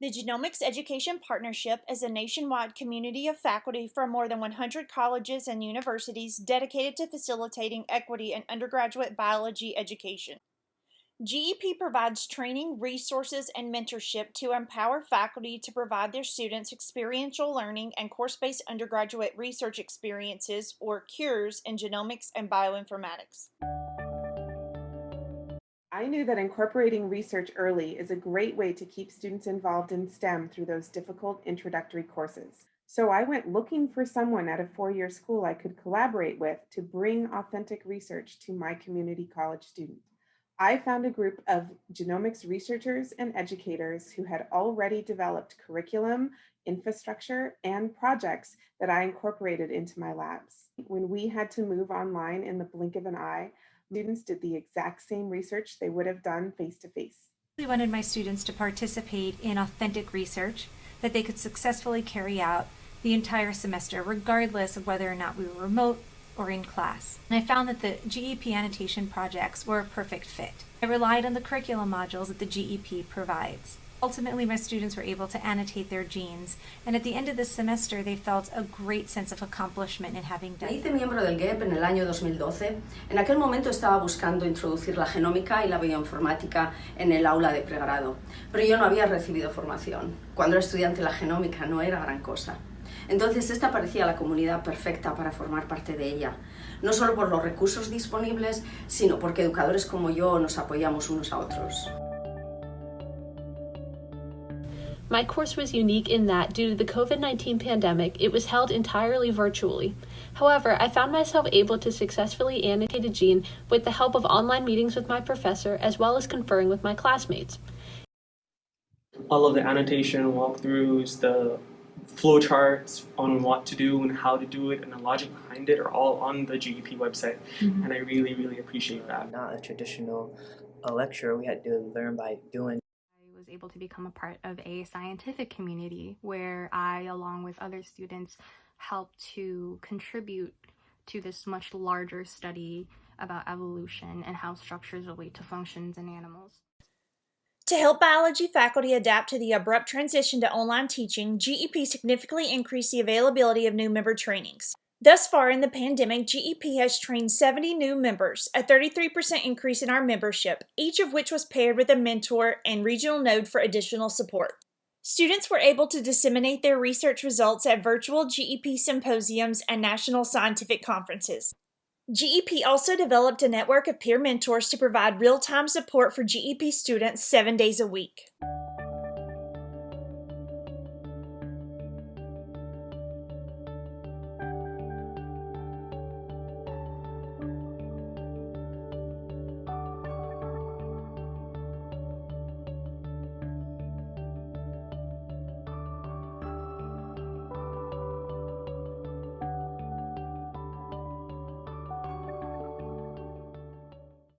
The Genomics Education Partnership is a nationwide community of faculty from more than 100 colleges and universities dedicated to facilitating equity in undergraduate biology education. GEP provides training, resources, and mentorship to empower faculty to provide their students experiential learning and course based undergraduate research experiences, or CURES, in genomics and bioinformatics. I knew that incorporating research early is a great way to keep students involved in STEM through those difficult introductory courses. So I went looking for someone at a four-year school I could collaborate with to bring authentic research to my community college student. I found a group of genomics researchers and educators who had already developed curriculum, infrastructure, and projects that I incorporated into my labs. When we had to move online in the blink of an eye, students did the exact same research they would have done face to face. Wanted my students to participate in authentic research that they could successfully carry out the entire semester, regardless of whether or not we were remote or in class. And I found that the GEP annotation projects were a perfect fit. I relied on the curriculum modules that the GEP provides. Ultimately, my students were able to annotate their genes, and at the end of the semester, they felt a great sense of accomplishment in having done Me hice miembro del GEP en el año 2012. En aquel momento estaba buscando introducir la genómica y la bioinformática en el aula de pregrado, pero yo no había recibido formación. Cuando era estudiante la genómica no era gran cosa. Entonces esta parecía la comunidad perfecta para formar parte de ella, no solo por los recursos disponibles, sino porque educadores como yo nos apoyamos unos a otros. My course was unique in that, due to the COVID 19 pandemic, it was held entirely virtually. However, I found myself able to successfully annotate a gene with the help of online meetings with my professor as well as conferring with my classmates. All of the annotation walkthroughs, the flowcharts on what to do and how to do it and the logic behind it are all on the GEP website. And I really, really appreciate that. not a traditional uh, lecture. We had to learn by doing. Able to become a part of a scientific community where I, along with other students, helped to contribute to this much larger study about evolution and how structures relate to functions in animals. To help biology faculty adapt to the abrupt transition to online teaching, GEP significantly increased the availability of new member trainings. Thus far in the pandemic, GEP has trained 70 new members, a 33% increase in our membership, each of which was paired with a mentor and regional node for additional support. Students were able to disseminate their research results at virtual GEP symposiums and national scientific conferences. GEP also developed a network of peer mentors to provide real time support for GEP students seven days a week.